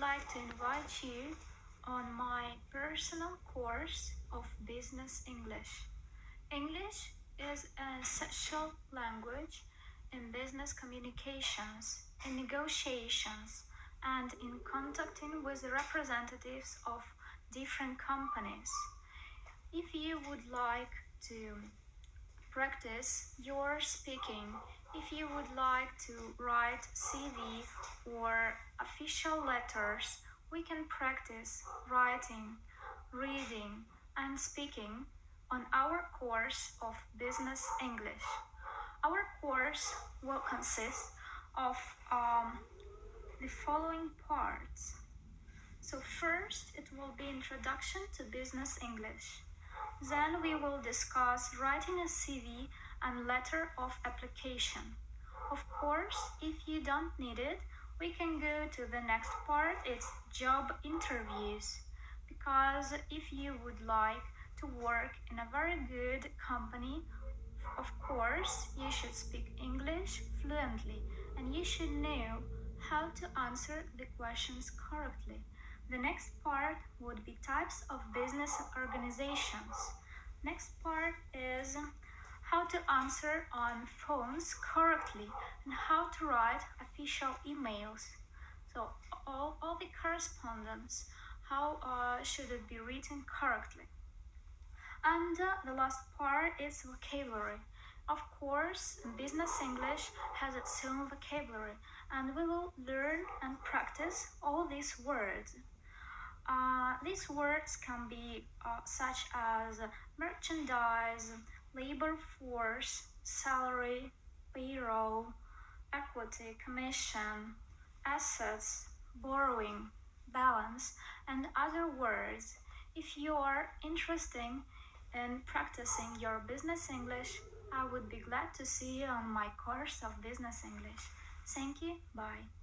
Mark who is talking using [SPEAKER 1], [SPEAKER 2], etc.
[SPEAKER 1] like to invite you on my personal course of Business English. English is an essential language in business communications, in negotiations, and in contacting with representatives of different companies. If you would like to practice your speaking, if you would like to write CV or official letters, we can practice writing, reading, and speaking on our course of Business English. Our course will consist of um, the following parts. So first, it will be introduction to business English. Then we will discuss writing a CV and letter of application. Of course, if you don't need it, we can go to the next part, it's job interviews. Because if you would like to work in a very good company, of course, you should speak English fluently and you should know how to answer the questions correctly. The next part would be types of business organizations. Next part is how to answer on phones correctly and how to write official emails. So all, all the correspondence, how uh, should it be written correctly. And uh, the last part is vocabulary. Of course, business English has its own vocabulary and we will learn and practice all these words. Uh, these words can be uh, such as merchandise, labor force, salary, payroll, equity, commission, assets, borrowing, balance, and other words. If you are interested in practicing your business English, I would be glad to see you on my course of business English. Thank you. Bye.